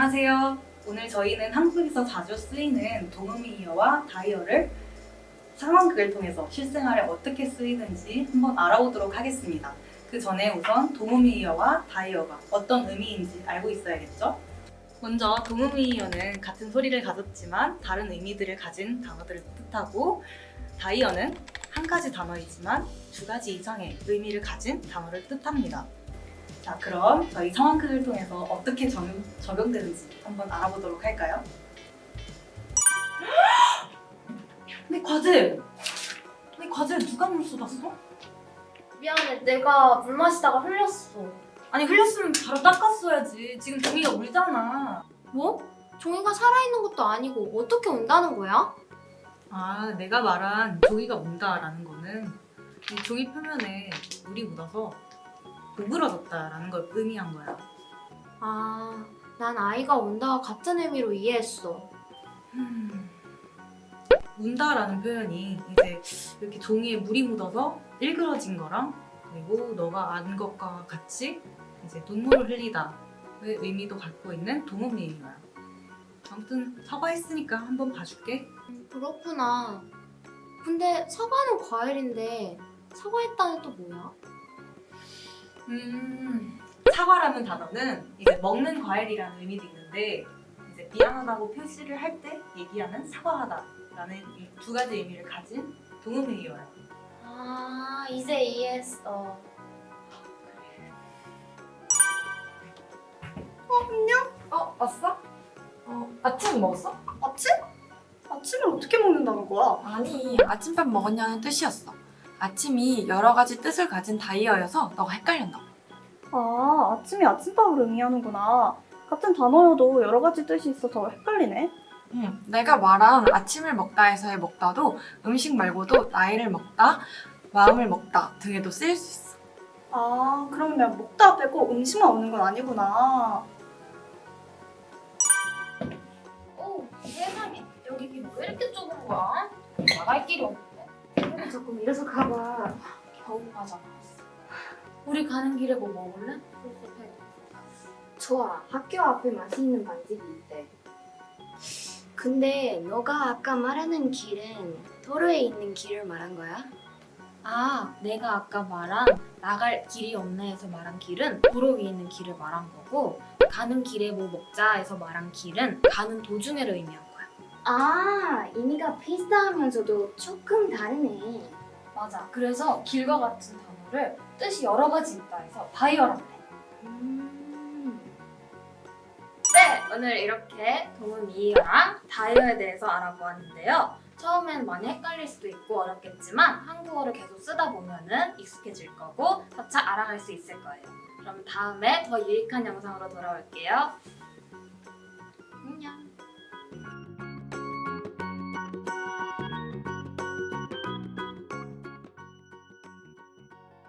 안녕하세요. 오늘 저희는 한국에서 자주 쓰이는 동음이어와 다이어를 상황극을 통해서 실생활에 어떻게 쓰이는지 한번 알아보도록 하겠습니다. 그 전에 우선 동음이어와 다이어가 어떤 의미인지 알고 있어야겠죠? 먼저 동음이어는 같은 소리를 가졌지만 다른 의미들을 가진 단어들을 뜻하고 다이어는 한 가지 단어이지만 두 가지 이상의 의미를 가진 단어를 뜻합니다. 자, 그럼 저희 상황극을 통해서 어떻게 적용, 적용되는지 한번 알아보도록 할까요? 내 과제! 내 과제 누가 물 쏟았어? 미안해, 내가 물 마시다가 흘렸어. 아니 흘렸으면 바로 닦았어야지. 지금 종이가 울잖아. 뭐? 종이가 살아있는 것도 아니고 어떻게 온다는 거야? 아, 내가 말한 종이가 온다라는 거는 이 종이 표면에 물이 묻어서 오그러졌다라는 걸 의미한 거야. 아, 난 아이가 온다와 같은 의미로 이해했어. 음, 운다라는 표현이 이제 이렇게 종이에 물이 묻어서 일그러진 거랑 그리고 너가 안 것과 같이 이제 눈물을 흘리다의 의미도 갖고 있는 동음미인이야. 아무튼 사과했으니까 한번 봐줄게. 그렇구나. 근데 사과는 과일인데 사과했다는 또 뭐야? 음, 사과라는 단어는 이제 먹는 과일이라는 의미도 있는데 이제 미안하다고 표시를 할 때 얘기하는 사과하다라는 이두 가지 의미를 가진 동음이어요. 아, 이제 이해했어. 어, 왔어? 어, 아침 먹었어? 아침? 아침을 어떻게 먹는다는 거야? 아니, 아침밥 먹었냐는 뜻이었어. 아침이 여러 가지 뜻을 가진 다이어여서 너가 헷갈렸나 봐. 아, 아침이 아침밥을 의미하는구나. 같은 단어여도 여러 가지 뜻이 있어서 헷갈리네. 응, 내가 말한 아침을 먹다에서의 먹다도 음식 말고도 나이를 먹다, 마음을 먹다 등에도 쓰일 수 있어. 아, 그러면 먹다 빼고 음식만 오는 건 아니구나. 오, 세상에. 여기 왜 이렇게 좁은 거야? 나갈 길이 없 조금 이래서 가봐. 겨우 빠져나왔어. 우리 가는 길에 뭐 먹을래? 좋아. 학교 앞에 맛있는 반집이 있대. 근데 너가 아까 말하는 길은 도로에 있는 길을 말한 거야? 아, 내가 아까 말한 나갈 길이 없네에서 말한 길은 도로 위에 있는 길을 말한 거고 가는 길에 뭐 먹자에서 말한 길은 가는 도중에를 의미한. 아, 의미가 비슷하면서도 조금 다르네. 맞아. 그래서 길과 같은 단어를 뜻이 여러 가지 있다 해서 다이어란대. 음. 네, 오늘 이렇게 동음이어랑 다이어에 대해서 알아보았는데요. 처음엔 많이 헷갈릴 수도 있고 어렵겠지만 한국어를 계속 쓰다 보면은 익숙해질 거고 차차 알아갈 수 있을 거예요. 그럼 다음에 더 유익한 영상으로 돌아올게요.